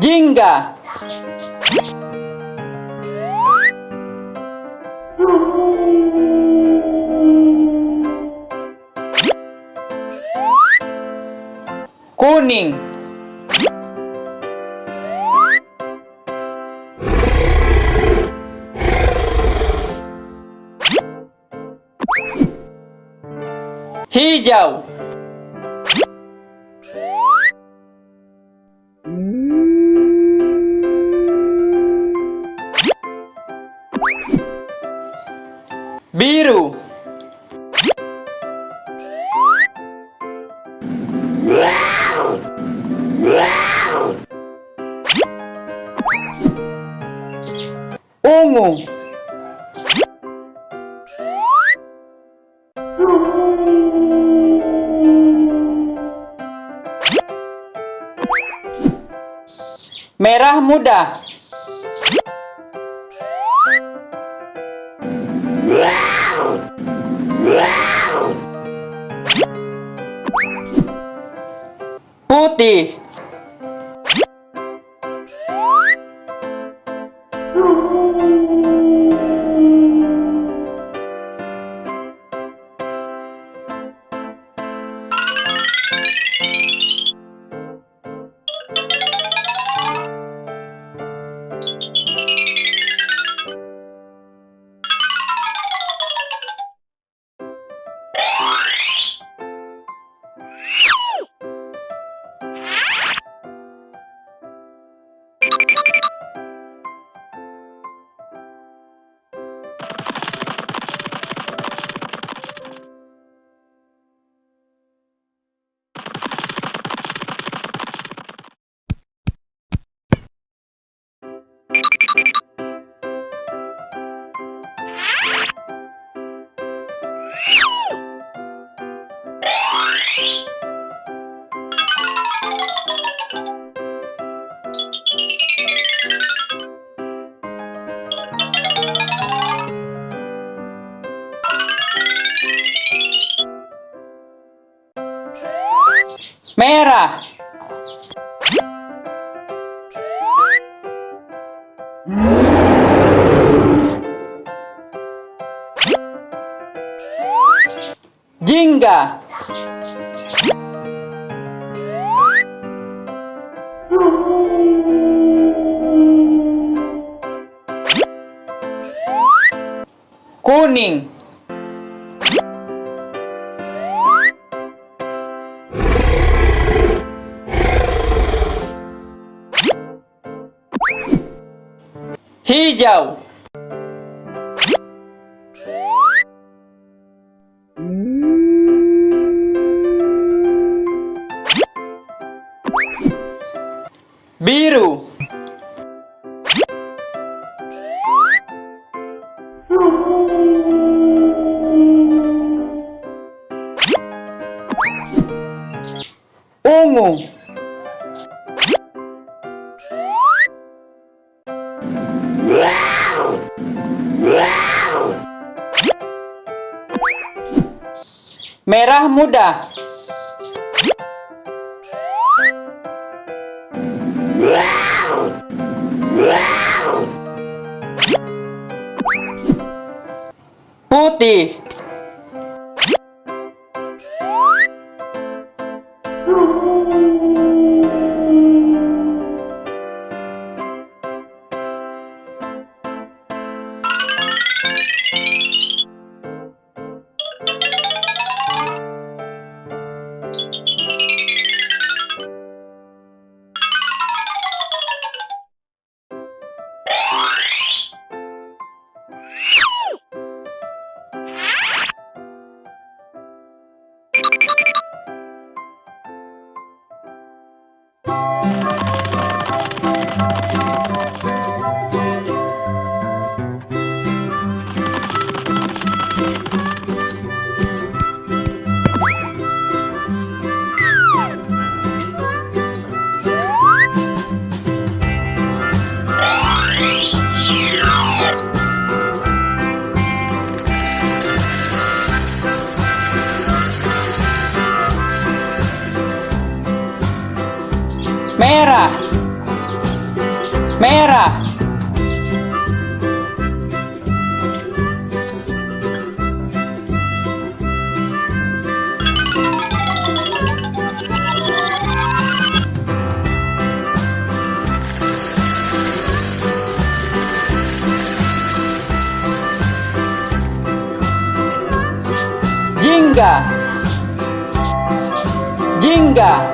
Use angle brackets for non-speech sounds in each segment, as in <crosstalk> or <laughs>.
Jingga. Kuning. Hijau Biru. Ungu. Merah muda Putih Kuning. Hijau. Biru Merah muda. Putih <laughs> jingga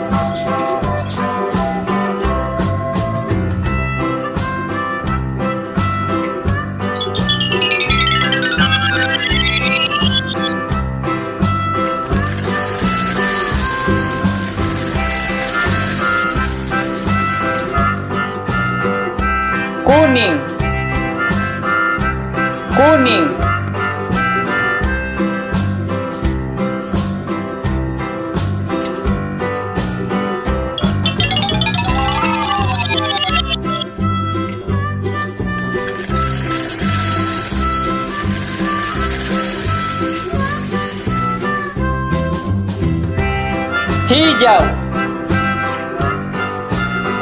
hijau.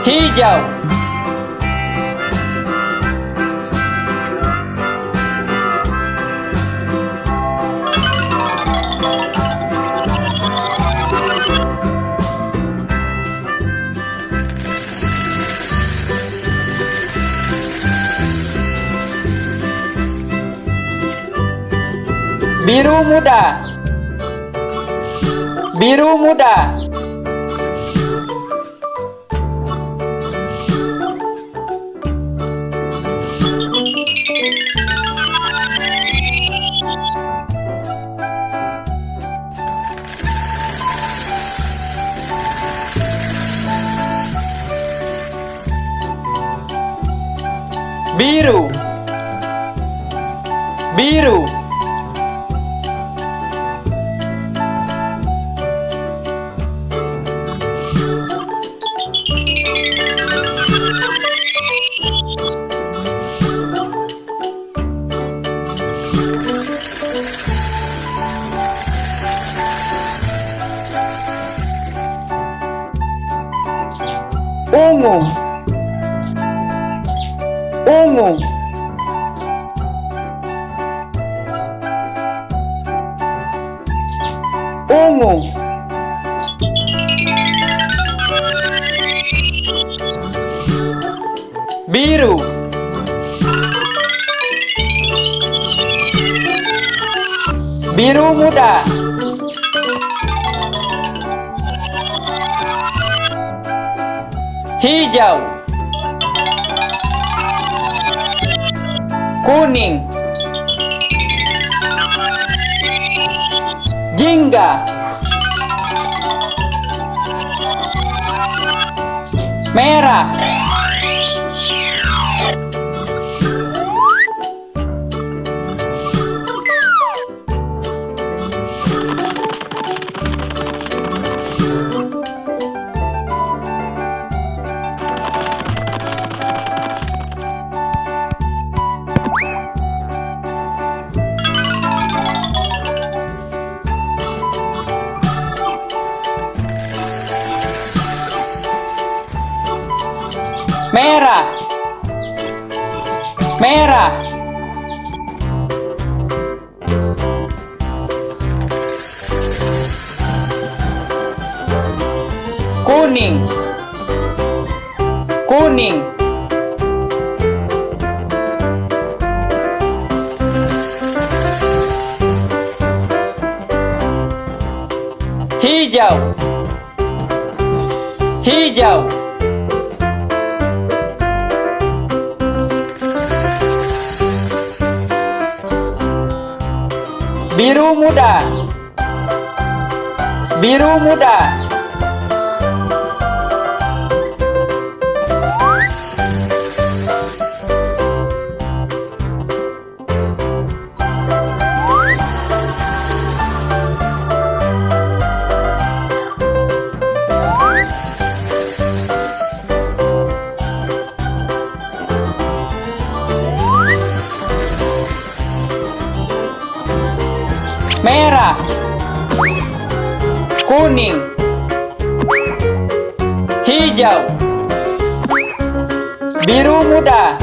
Hijau. Biru muda. Biru muda biru. Ungu ungu ungu biru. Biru muda. Hijau. Kuning. Jingga merah merah. Merah. Kuning. Kuning. Hijau. Hijau biru muda. Biru muda merah. Kuning. Hijau. Biru muda.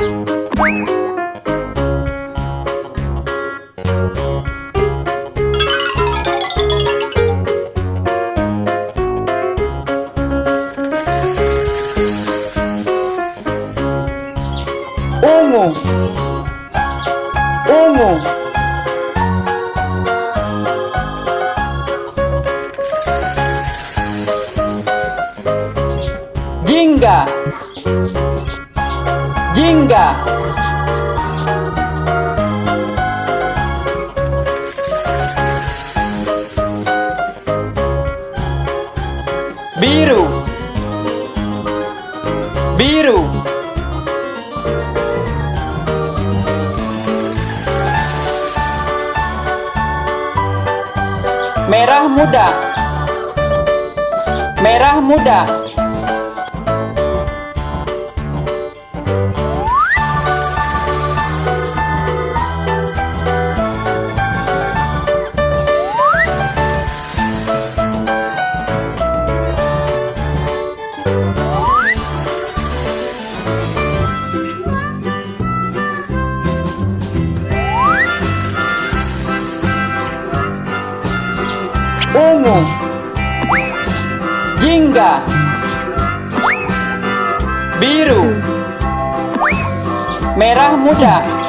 Merah muda. Ungu. Jingga. Biru. Merah muda.